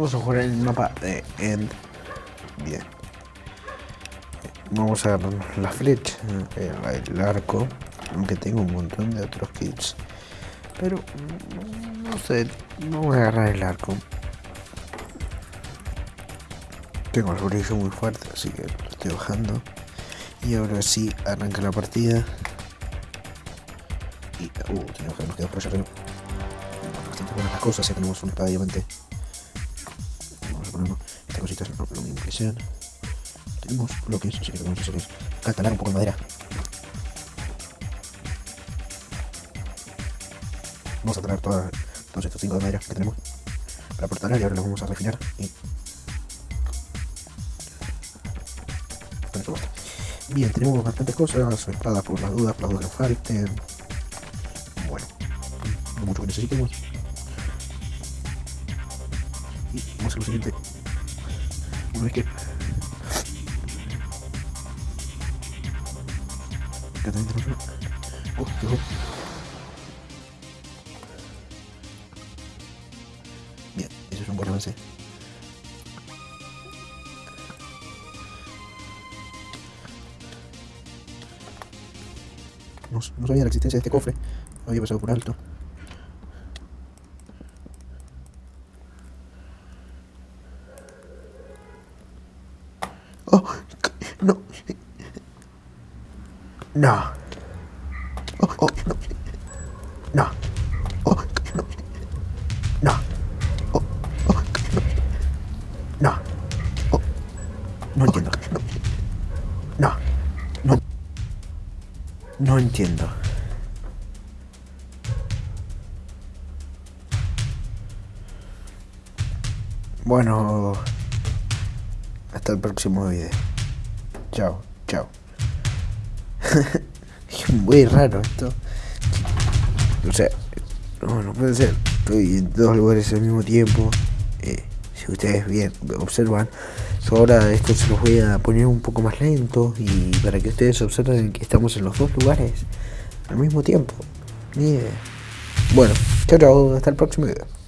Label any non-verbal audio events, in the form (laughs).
Vamos a jugar el mapa de End. Bien. Vamos a agarrar la flecha, el, arco, aunque tengo un montón de otros kits. Pero, no sé, vamos a agarrar el arco. Tengo el brillo muy fuerte, así que lo estoy bajando. Y ahora sí, arranca la partida. Y, uh, tenemos que nos quedar por allá arriba. Bastante buenas las cosas, ya tenemos una espada. Vamos a ponernos estas cositas lo, lo mismo que sean. Tenemos bloques, así que tenemos que hacer es catalar un poco de madera. Vamos a traer todas, todos estos 5 de madera que tenemos para portar y ahora los vamos a refinar y. Bien, tenemos bastantes cosas, espadas por las dudas, por las dudas que. Bueno, no mucho que necesitemos. Y vamos a lo siguiente. Una vez que... Acá también tenemos una... Oh. Bien, eso es un buen avance. No, no sabía la existencia de este cofre. Lo había pasado por alto. Oh, no. No. Oh, oh, no. No. No. Entiendo. No. No. No entiendo. Bueno, hasta el próximo video. Chao, chao. (laughs) Muy raro esto. O sea, no, no puede ser. Estoy en dos lugares al mismo tiempo. Eh, si ustedes bien observan, ahora esto se los voy a poner un poco más lento y para que ustedes observen que estamos en los dos lugares al mismo tiempo. Bien. Bueno, chao, chao. Hasta el próximo video.